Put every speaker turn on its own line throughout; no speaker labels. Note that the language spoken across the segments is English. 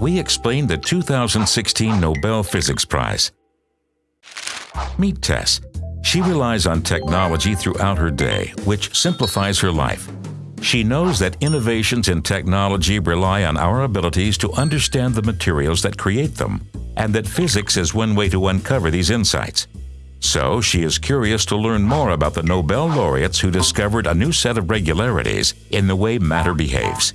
we explain the 2016 Nobel Physics Prize. Meet Tess. She relies on technology throughout her day, which simplifies her life. She knows that innovations in technology rely on our abilities to understand the materials that create them, and that physics is one way to uncover these insights. So she is curious to learn more about the Nobel laureates who discovered a new set of regularities in the way matter behaves.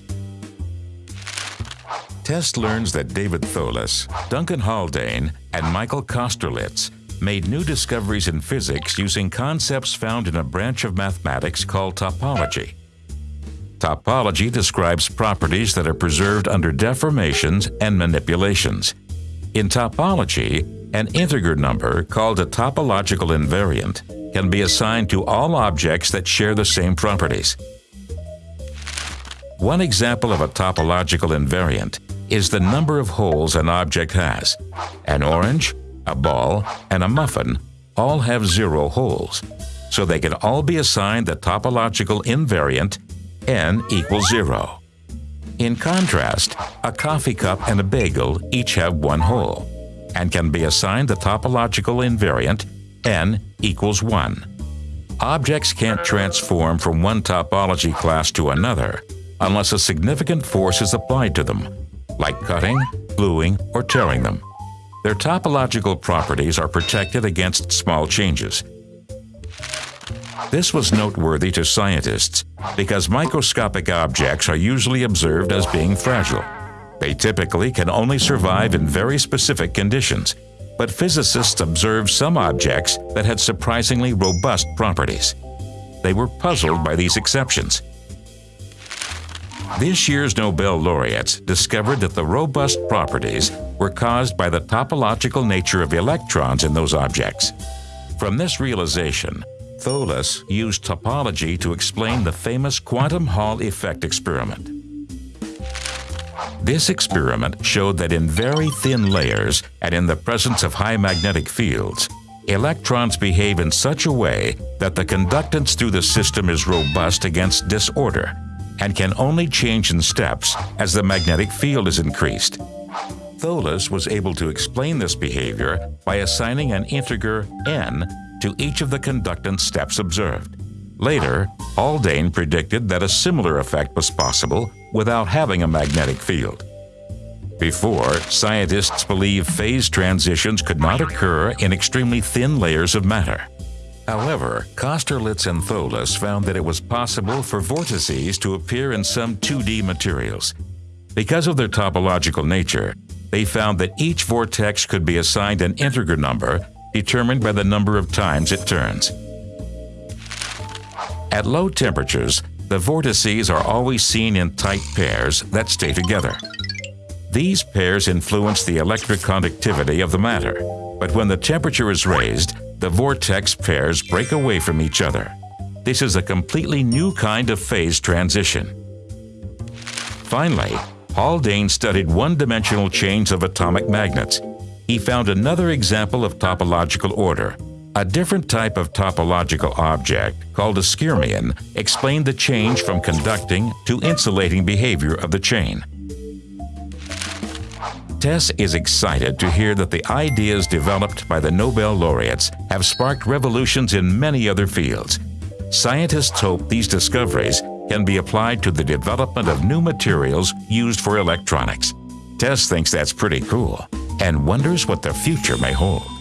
Tess learns that David Thouless, Duncan Haldane, and Michael Kosterlitz made new discoveries in physics using concepts found in a branch of mathematics called topology. Topology describes properties that are preserved under deformations and manipulations. In topology, an integer number, called a topological invariant, can be assigned to all objects that share the same properties. One example of a topological invariant is the number of holes an object has. An orange, a ball, and a muffin all have zero holes, so they can all be assigned the topological invariant n equals zero. In contrast, a coffee cup and a bagel each have one hole and can be assigned the topological invariant n equals 1. Objects can't transform from one topology class to another unless a significant force is applied to them, like cutting, gluing, or tearing them. Their topological properties are protected against small changes. This was noteworthy to scientists because microscopic objects are usually observed as being fragile. They typically can only survive in very specific conditions, but physicists observed some objects that had surprisingly robust properties. They were puzzled by these exceptions. This year's Nobel laureates discovered that the robust properties were caused by the topological nature of electrons in those objects. From this realization, Thouless used topology to explain the famous quantum Hall effect experiment. This experiment showed that in very thin layers and in the presence of high magnetic fields, electrons behave in such a way that the conductance through the system is robust against disorder and can only change in steps as the magnetic field is increased. Thouless was able to explain this behavior by assigning an integer n to each of the conductance steps observed. Later, Haldane predicted that a similar effect was possible without having a magnetic field. Before, scientists believed phase transitions could not occur in extremely thin layers of matter. However, Kosterlitz and Thouless found that it was possible for vortices to appear in some 2D materials. Because of their topological nature, they found that each vortex could be assigned an integer number determined by the number of times it turns. At low temperatures, the vortices are always seen in tight pairs that stay together. These pairs influence the electric conductivity of the matter, but when the temperature is raised, the vortex pairs break away from each other. This is a completely new kind of phase transition. Finally, Haldane studied one-dimensional chains of atomic magnets. He found another example of topological order, a different type of topological object, called a skyrmion, explained the change from conducting to insulating behavior of the chain. Tess is excited to hear that the ideas developed by the Nobel laureates have sparked revolutions in many other fields. Scientists hope these discoveries can be applied to the development of new materials used for electronics. Tess thinks that's pretty cool and wonders what the future may hold.